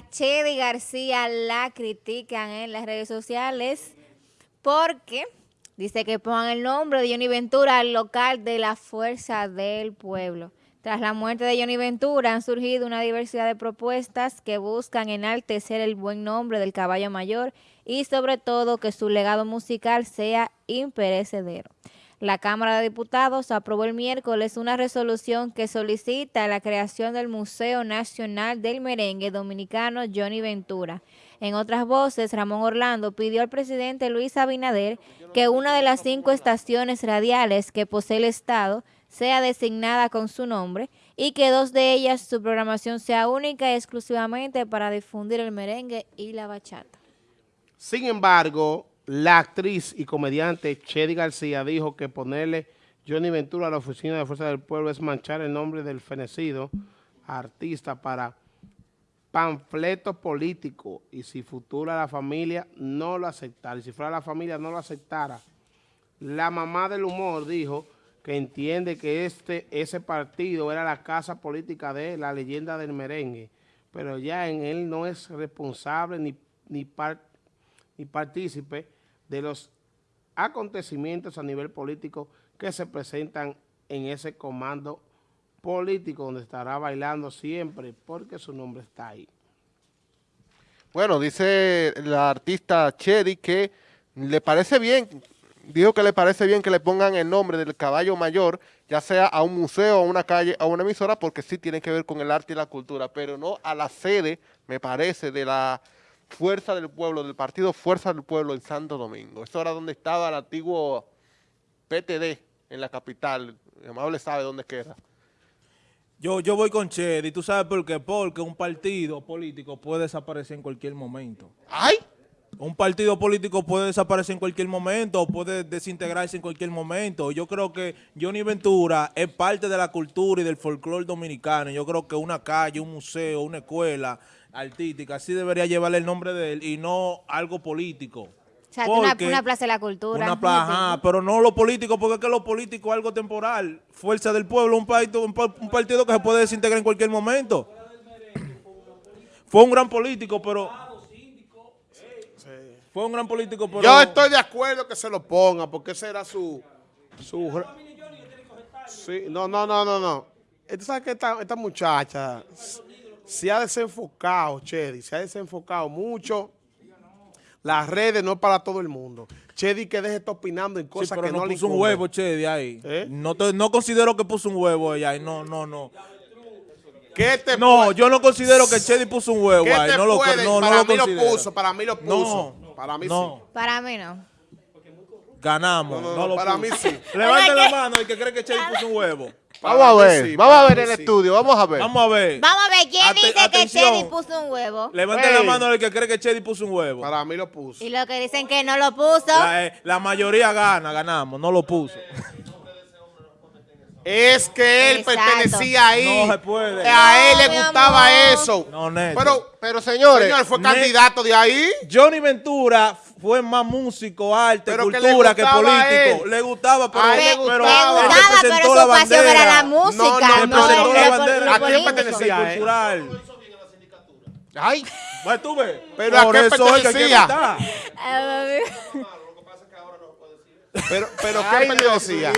Chedi García la critican en las redes sociales porque dice que pongan el nombre de Johnny Ventura al local de la Fuerza del Pueblo. Tras la muerte de Johnny Ventura han surgido una diversidad de propuestas que buscan enaltecer el buen nombre del caballo mayor y sobre todo que su legado musical sea imperecedero. La Cámara de Diputados aprobó el miércoles una resolución que solicita la creación del Museo Nacional del Merengue Dominicano Johnny Ventura. En otras voces, Ramón Orlando pidió al presidente Luis Abinader que una de las cinco estaciones radiales que posee el Estado sea designada con su nombre y que dos de ellas su programación sea única y exclusivamente para difundir el merengue y la bachata. Sin embargo, la actriz y comediante Chedi García dijo que ponerle Johnny Ventura a la oficina de Fuerza del Pueblo es manchar el nombre del fenecido artista para panfleto político y si futura la familia no lo aceptara, y si fuera la familia no lo aceptara. La mamá del humor dijo que entiende que este ese partido era la casa política de la leyenda del merengue, pero ya en él no es responsable ni, ni, ni partícipe de los acontecimientos a nivel político que se presentan en ese comando político donde estará bailando siempre porque su nombre está ahí. Bueno, dice la artista Chedi que le parece bien, dijo que le parece bien que le pongan el nombre del caballo mayor, ya sea a un museo, a una calle, a una emisora, porque sí tiene que ver con el arte y la cultura, pero no a la sede, me parece, de la Fuerza del Pueblo, del partido Fuerza del Pueblo en Santo Domingo. Eso era donde estaba el antiguo PTD en la capital. El amable sabe dónde queda. Yo, yo voy con Chedi, ¿tú sabes por qué? Porque un partido político puede desaparecer en cualquier momento. ¡Ay! Un partido político puede desaparecer en cualquier momento, puede desintegrarse en cualquier momento. Yo creo que Johnny Ventura es parte de la cultura y del folclore dominicano. Yo creo que una calle, un museo, una escuela artística, sí debería llevarle el nombre de él y no algo político. O sea, una, una, plaza de la cultura. Una plaza, pero no lo político, porque es que lo político es algo temporal. Fuerza del pueblo, un partido, un, partido que se puede desintegrar en cualquier momento. Fue un gran político, pero... Fue un gran político, pero... Yo estoy de acuerdo que se lo ponga, porque ese era su... su... Sí, no, no, no, no, no. ¿Tú sabes que esta, esta muchacha se ha desenfocado, Chedi, se ha desenfocado mucho. Las redes no es para todo el mundo. Chedi que deje estar opinando en cosas que no, le puso un huevo, Chedi, ahí. ¿Eh? No, no considero que puso un huevo ahí. No, no, no. ¿Qué te no, yo no considero que Chedi puso un huevo ahí. No lo, no, para mí lo puso, para mí lo puso. Para mí sí. Para mí no. Ganamos. No, para mí sí. Levante la mano el que cree que Chedi puso un huevo. Vamos a ver, vamos a ver el estudio, vamos a ver. Vamos a ver. Vamos a ver, ¿quién dice que Chedi puso un huevo? Levante la mano el que cree que Chedi puso un huevo. Para mí lo puso. Y los que dicen que no lo puso. Eh, la, mayoría gana, ganamos, no lo puso. Es que él pertenecía ahí. No se puede. A él le gustaba eso. No, Pero, pero señores. Señor, fue candidato de ahí. Johnny Ventura fue más músico, arte, cultura que, político. Le gustaba, pero, le gustaba, pero, él pero su pasión era la música. No, no, no, la bandera. ¿A quién pertenecía? Cultural. Ay. Pues tú ves. Pero ¿a qué pertenecía? Pero, pero ¿qué pertenecía?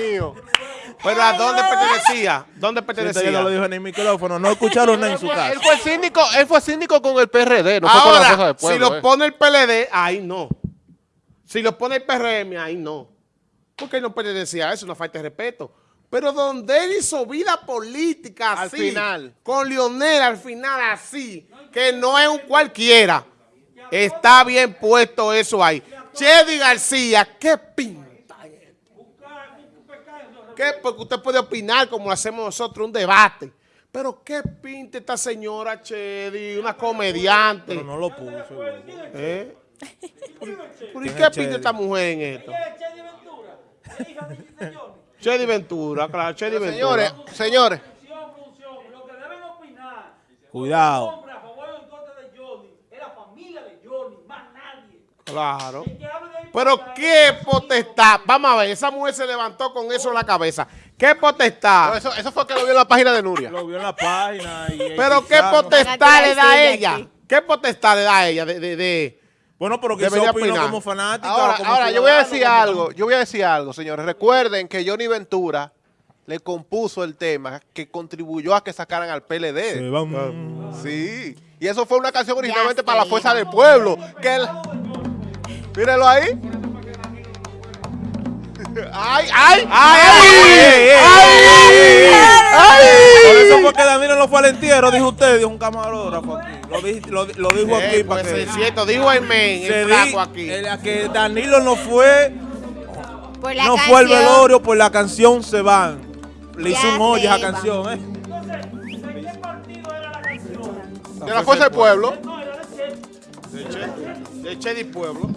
Pero ¿a dónde pertenecía? ¿Dónde pertenecía? no lo dijo en el micrófono, no escucharon en su casa. Él fue síndico, él fue síndico con el PRD, no Ahora, fue con la pueblo, si lo eh. pone el PLD, ahí no. Si lo pone el PRM, ahí no. Porque él no pertenecía a eso, una falta de respeto. Pero donde él hizo vida política así, al final. con Lionel al final así, que no es un cualquiera, está bien puesto eso ahí. Chedi García, ¿qué pinta ¿Qué? Porque usted puede opinar como hacemos nosotros, un debate. Pero ¿qué pinta esta señora Chedi, una comediante? Pero no lo puso. ¿Eh? ¿Por, ¿Y qué pinta esta mujer en esto? Chedi Ventura, claro, Chedi Ventura. Señores, señores. Cuidado. Claro. Pero qué potestad. Vamos a ver, esa mujer se levantó con eso en la cabeza. ¿Qué potestad? eso, eso, fue que lo vio en la página de Nuria. Lo vio en la página. Pero qué potestad le da a ella. ¿Qué potestad le da a ella de, de, de- Bueno, pero que Debería se como fanática. Ahora, como ahora yo voy a decir como- algo, yo voy a decir algo, señores. Recuerden que Johnny Ventura le compuso el tema que contribuyó a que sacaran al PLD. Se van. Sí. Y eso fue una canción originalmente para la fuerza del pueblo. Que el- Mírenlo ahí. ¡Ay, ay! ¡Ay! Por eso fue que Danilo no fue al entierro, dijo usted, dijo un camarógrafo aquí. Lo, di- lo, lo dijo aquí Eh, para pues que... es cierto, dijo el men, se el di- flaco aquí. el- a que Danilo no fue, Por la no canción. fue al velorio por la canción Se van. Le hizo un hoyo a esa canción, ¿eh? De la fuerza del pueblo. De Che, de Che di Pueblo.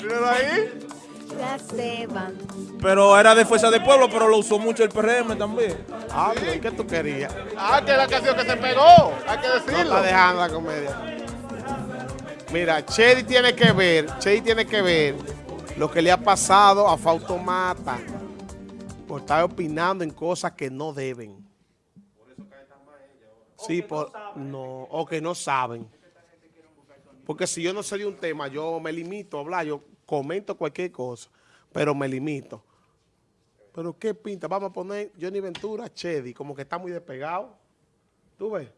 Mírenlo ahí. Ya se van. Pero era de Fuerza del Pueblo, pero lo usó mucho el PRM también. Ah, pero ¿qué tú querías? Ah, que la canción que se pegó. Hay que No decirlo. está dejando la comedia. Mira, Chedi tiene que ver, Chedi tiene que ver lo que le ha pasado a Fausto Mata por estar opinando en cosas que no deben. Sí, por, no, o que no saben. Porque si yo no sé de un tema, yo me limito a hablar, yo comento cualquier cosa, pero me limito. Pero ¿qué pinta? Vamos a poner Johnny Ventura, Chedi, como que está muy despegado. ¿Tú ves?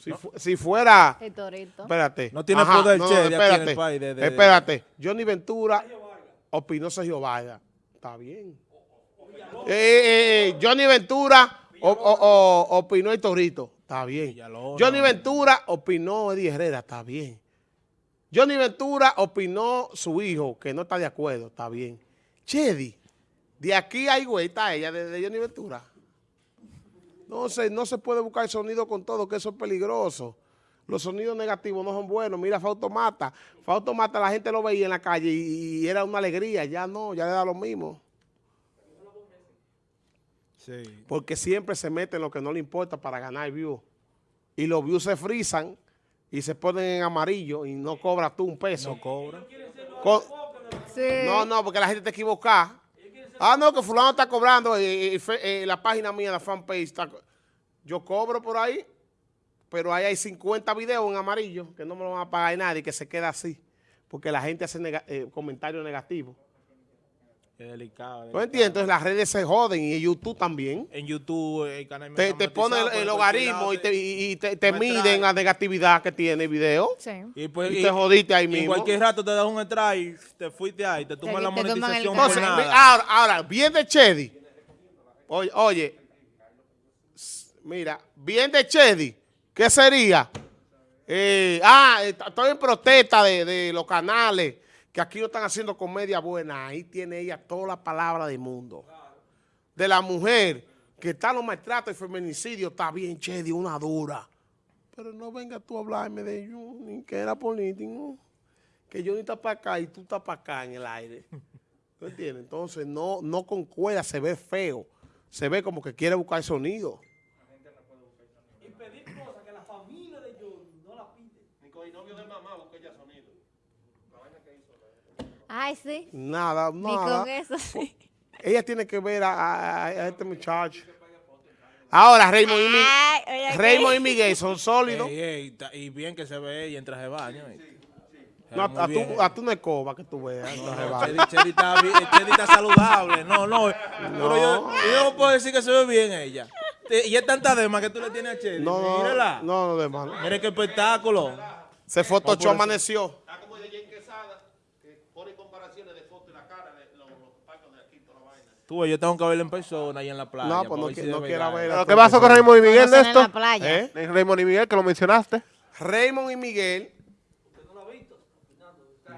Si, fu- si fuera... El torito. Espérate. No tiene poder Chedi aquí en el espérate, país de- de- de- espérate. Johnny Ventura opinó Sergio Vargas. Está bien. Eh, eh, eh, Johnny Ventura o- o- o- opinó el Torito. Está bien. Villalona. Johnny Ventura opinó Eddie Herrera. Está bien. Johnny Ventura opinó su hijo, que no está de acuerdo. Está bien. Chedi, de aquí hay güey, está ella, de, de Johnny Ventura. No se, no se puede buscar sonido con todo, que eso es peligroso. Los sonidos negativos no son buenos. Mira, Fausto Mata. Fausto Mata, la gente lo veía en la calle y, y era una alegría. Ya no, ya le da lo mismo. Sí. Porque siempre se mete en lo que no le importa para ganar views. Y los views se frisan y se ponen en amarillo y no cobras tú un peso. No cobra. Co- Sí. No, no, porque la gente te equivoca. Ah, no, que fulano está cobrando eh, eh, eh, la página mía, la fanpage. Está, yo cobro por ahí, pero ahí hay 50 videos en amarillo que no me lo van a pagar nadie, que se queda así. Porque la gente hace nega- eh, comentarios negativos. Es delicado. es ¿No delicado. entiendes? Entonces las redes se joden y YouTube también. En YouTube, el canal Te, te pone el, el logaritmo y te, y- y te- te miden la negatividad que tiene el video. Sí. Y, pues, Y te jodiste ahí y mismo. En cualquier rato te das un strike, te fuiste ahí, te toman la te toman el monetización por Entonces, nada. ahora, ahora, bien de Chedi. Oye, oye, mira, bien de Chedi, ¿qué sería? Eh, ah, estoy en protesta de, de los canales que aquí no están haciendo comedia buena. Ahí tiene ella toda la palabra del mundo. De la mujer que está en los maltratos y feminicidio, está bien, Chedi, una dura. Pero no venga tú a hablarme de Johnny, que era político. Que Johnny está para acá y tú estás para acá en el aire. ¿Tú entiendes? Entonces no, no concuerda, se ve feo. Se ve como que quiere buscar sonido. Ay, sí. Nada, Ni nada. con eso, sí. Ella tiene que ver a, a- a este muchacho. Ahora, Raymond y, Mi- Ay, oye, Raymond y Miguel son sólidos. Ey, ey, ta- y bien que se ve ella en traje de baño. No, a, bien. a tú no escoba que tú veas. No, no, va. Chedi, Chedi está, bien- Chedi está saludable. No, no. Pero yo, yo no puedo decir que se ve bien ella. Y es tanta dema que tú le tienes a Chedi. No, no, Mírala. no, no, de mano. Mire qué espectáculo. Se fotochó, amaneció. Tú, ves, yo tengo que verla en persona y en la playa. No, pues no, de no es. ver. ¿Pero qué pasó con Raymond y Miguel, la Néstor? playa. ¿Eh? Raymond y Miguel, que lo mencionaste. Raymond y Miguel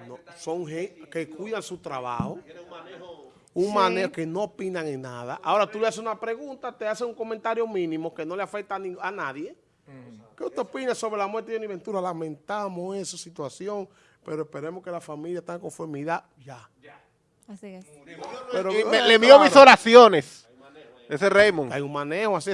no, son gente que cuidan su trabajo. Un manejo que no opinan en nada. Ahora tú le haces una pregunta, te hace un comentario mínimo que no le afecta a, ni- a nadie. ¿Qué usted opina sobre la muerte de Johnny Ventura? Lamentamos esa situación, pero esperemos que la familia esté en conformidad ya. Así es. Pero, Y me- le envío mis oraciones. Ese Raymond. Hay un manejo así.